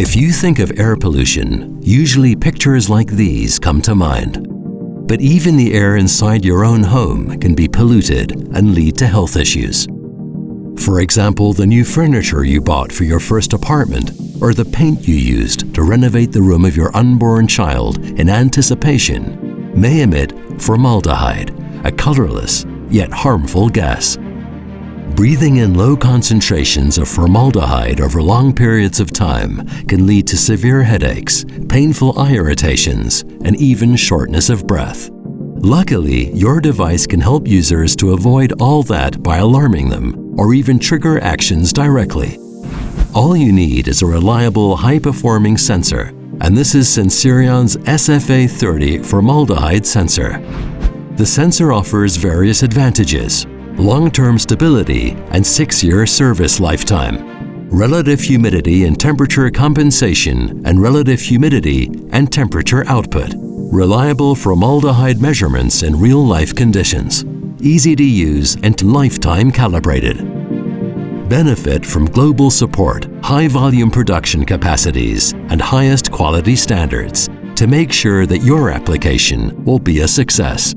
If you think of air pollution, usually pictures like these come to mind. But even the air inside your own home can be polluted and lead to health issues. For example, the new furniture you bought for your first apartment or the paint you used to renovate the room of your unborn child in anticipation may emit formaldehyde, a colorless yet harmful gas. Breathing in low concentrations of formaldehyde over long periods of time can lead to severe headaches, painful eye irritations, and even shortness of breath. Luckily, your device can help users to avoid all that by alarming them or even trigger actions directly. All you need is a reliable, high-performing sensor, and this is Sensirion's SFA30 formaldehyde sensor. The sensor offers various advantages, long-term stability, and six-year service lifetime. Relative humidity and temperature compensation and relative humidity and temperature output. Reliable formaldehyde measurements in real-life conditions. Easy to use and lifetime calibrated. Benefit from global support, high-volume production capacities, and highest quality standards to make sure that your application will be a success.